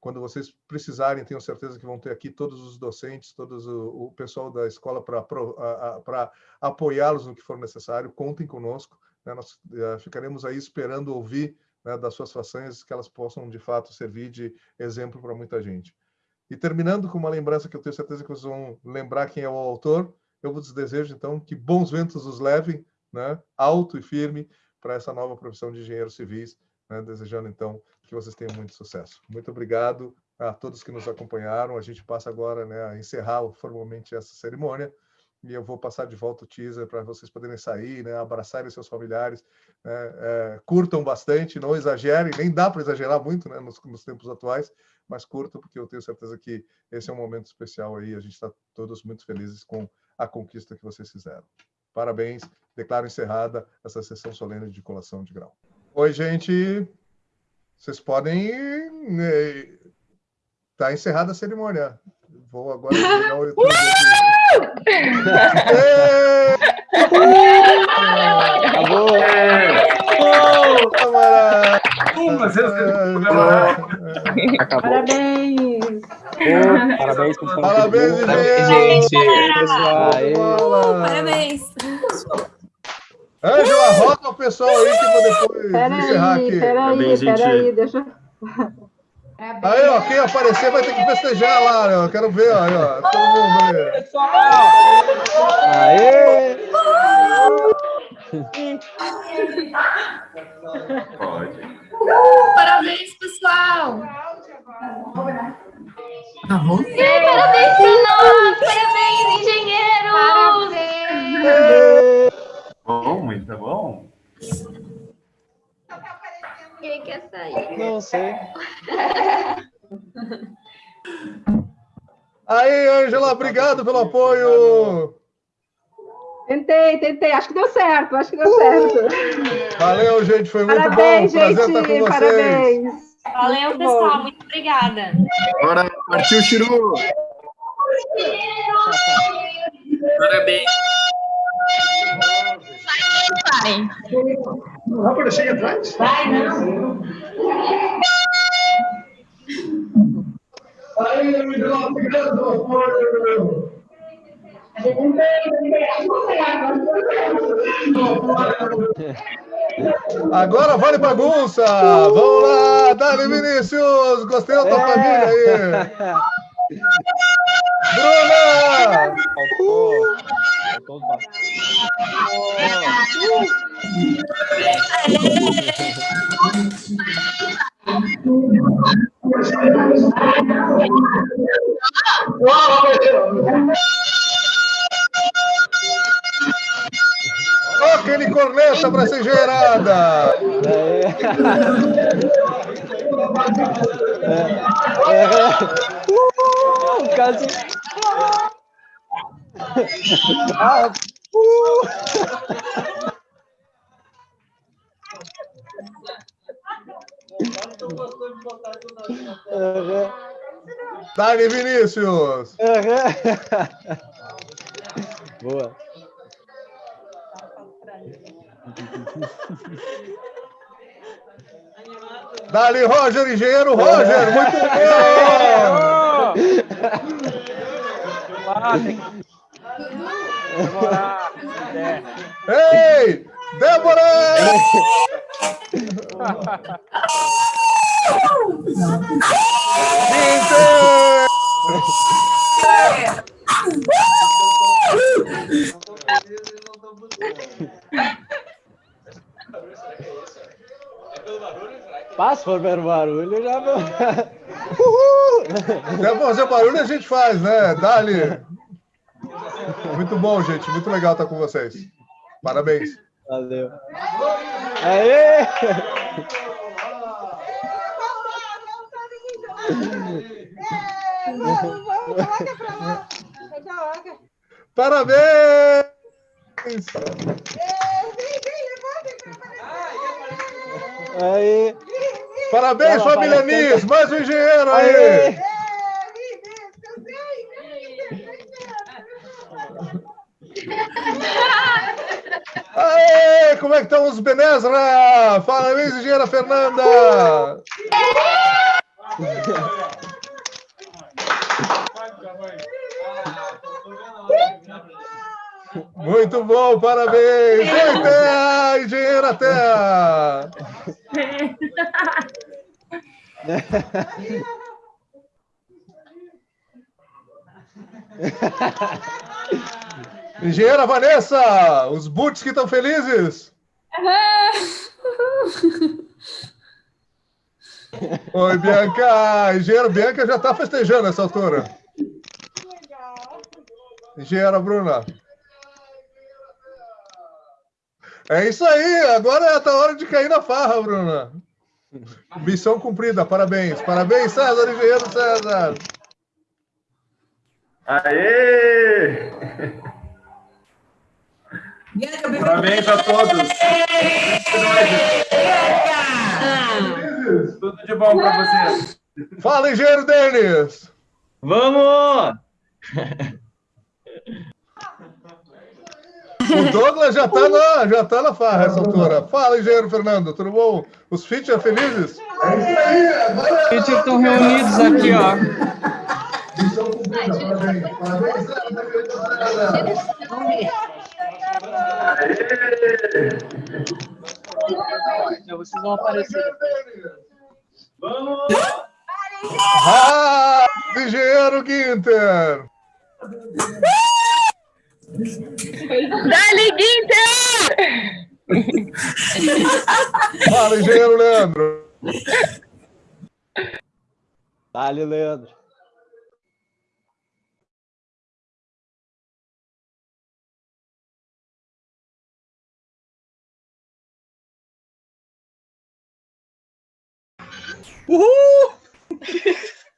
quando vocês precisarem, tenho certeza que vão ter aqui todos os docentes, todos o, o pessoal da escola para apoiá-los no que for necessário. Contem conosco, né? nós uh, ficaremos aí esperando ouvir né, das suas façanhas que elas possam, de fato, servir de exemplo para muita gente. E terminando com uma lembrança que eu tenho certeza que vocês vão lembrar quem é o autor, eu vos desejo, então, que bons ventos os levem, né, alto e firme, para essa nova profissão de engenheiros civis, né, desejando, então, que vocês tenham muito sucesso. Muito obrigado a todos que nos acompanharam. A gente passa agora né, a encerrar formalmente essa cerimônia e eu vou passar de volta o teaser para vocês poderem sair, né, abraçarem seus familiares, né, é, curtam bastante, não exagerem, nem dá para exagerar muito né, nos, nos, tempos atuais, mas curtam, porque eu tenho certeza que esse é um momento especial aí, a gente está todos muito felizes com a conquista que vocês fizeram. Parabéns, declaro encerrada essa sessão solene de colação de grau. Oi, gente! Vocês podem. Está né, encerrada a cerimônia. Vou agora pegar o YouTube Acabou! Acabou. Parabéns! parabéns, Parabéns, gente! Parabéns! Ângela, rota o pessoal aí que eu vou depois pera encerrar aí, aqui. Peraí, peraí, deixa Aí, ó, quem aparecer vai ter que festejar lá, ó. Eu quero ver, ó, aí, ó. Todo mundo aí. Pessoal! Aê! Pode. Parabéns, pessoal! Tá bom? Parabéns pra nós! Parabéns, engenheiros! Parabéns! Bom, muito bom. Quem quer sair? Não sei. [laughs] Aí, Ângela, obrigado pelo apoio. Tentei, tentei. Acho que deu certo, acho que deu certo. Valeu, gente. Foi muito parabéns, bom. Prazer gente, estar com vocês. Parabéns. Valeu, Muito pessoal. bom. Muito obrigada. Bora, partiu, Chiru! Parabéns. Vai. Não vai aparecer aí atrás? Vai, não. Agora vale bagunça. Vamos lá, Dani Vinícius. Gostei da tua É. família aí. [laughs] Bruna! Faltou. Ba- Toca ele corneta para ser gerada. [laughs] Uh, quase. Ah, uh. Dani Vinícius. [laughs] Boa. Dali, Roger, engenheiro Roger. Muito bom. Ah, tem- Ei! Débora! Passa for pelo barulho, já. Se é fazer barulho, a gente faz, né? Dali. Muito bom, gente. Muito legal estar com vocês. Parabéns. Valeu. Aê! Parabéns! Aí. Parabéns, família Nis! Mais um engenheiro aí! Aê! [laughs] Aê! Como é que estão os Benezra? Parabéns, engenheira Fernanda! Muito bom, parabéns! Oi, Terra! Engenheira Terra! [laughs] [laughs] Engenheira Vanessa! Os boots que estão felizes! [laughs] Oi, Bianca! Engenheira Bianca já está festejando nessa altura. Engenheira Bruna. É isso aí, agora está a hora de cair na farra, Bruna. Missão cumprida, parabéns. Parabéns, César, engenheiro César. Aê! Parabéns a todos. Tudo de bom para vocês. Fala, engenheiro Denis. Vamos! O Douglas já está na, já tá na farra essa altura. Fala, engenheiro Fernando, tudo bom? Os Fitcher felizes? É isso aí, agora... Eles estão reunidos aqui, ó. Vocês vão aparecer. Vamos! Ah, engenheiro Guinter. Dali, Guinter! Fala, engenheiro Leandro. Dali, Leandro. Uhul!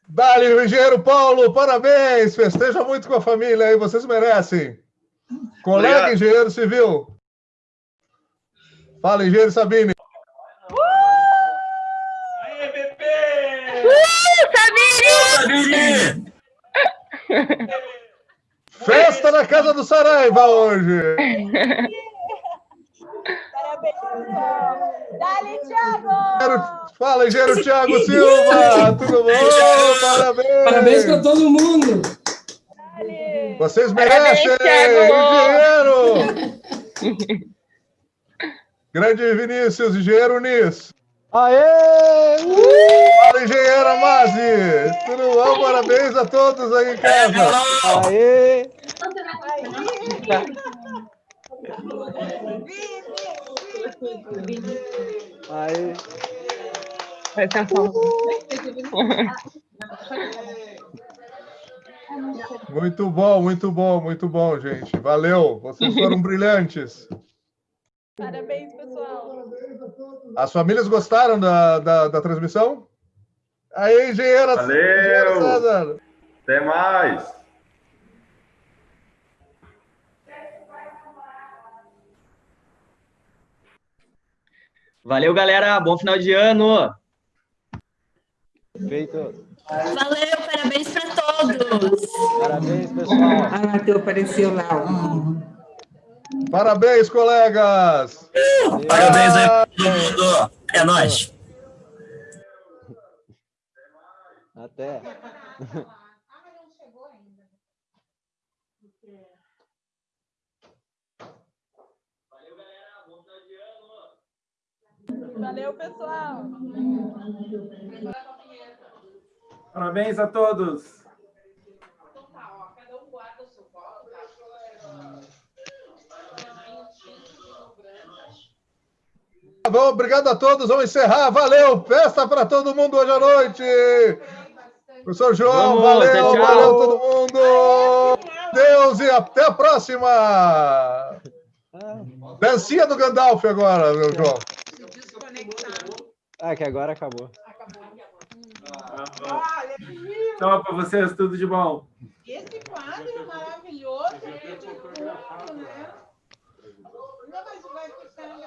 Dali, engenheiro Paulo, parabéns! Festeja muito com a família aí, vocês merecem. Colega Obrigado. engenheiro civil. Fala, engenheiro Sabine. Sabine! Festa na casa do Saraiva hoje. [laughs] Dali, Thiago! Fala, engenheiro Thiago Silva. Tudo bom? Parabéns. Parabéns para todo mundo. Vocês Parabéns, merecem, Thiago. engenheiro. [laughs] Grande Vinícius, engenheiro Nis. Aê! Fala, engenheira Mazi. Tudo bom? Parabéns a todos aí em casa. Aê! Aê! Muito bom, muito bom, muito bom, gente. Valeu. Vocês foram [laughs] brilhantes. Parabéns, pessoal. As famílias gostaram da, da, da transmissão? Aí, engenheira, engenheira Valeu! César. Até mais! Valeu, galera. Bom final de ano. Feito. Valeu, parabéns para todos! Parabéns, pessoal. Ah, Matheus apareceu lá. Parabéns, colegas. Parabéns aí todo mundo. É nóis. Até. [laughs] Valeu, pessoal. Parabéns a todos. Tá bom, obrigado a todos. Vamos encerrar. Valeu. Festa para todo mundo hoje à noite. Professor João, Vamos, valeu, tchau, valeu todo mundo. Deus e até a próxima. Dancinha do Gandalf agora, meu João. Ah, que agora acabou. Tchau para vocês, tudo de bom. Esse quadro maravilhoso, gente, junto, né?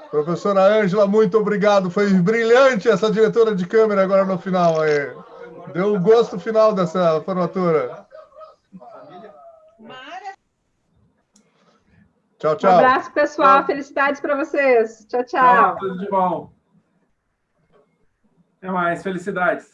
Professora Ângela, muito obrigado. Foi brilhante essa diretora de câmera agora no final. Aí. Deu o gosto final dessa formatura. Tchau, Um tchau. abraço, pessoal. Felicidades para vocês. Tchau, tchau. Tchau, tudo de bom. Até mais, felicidades.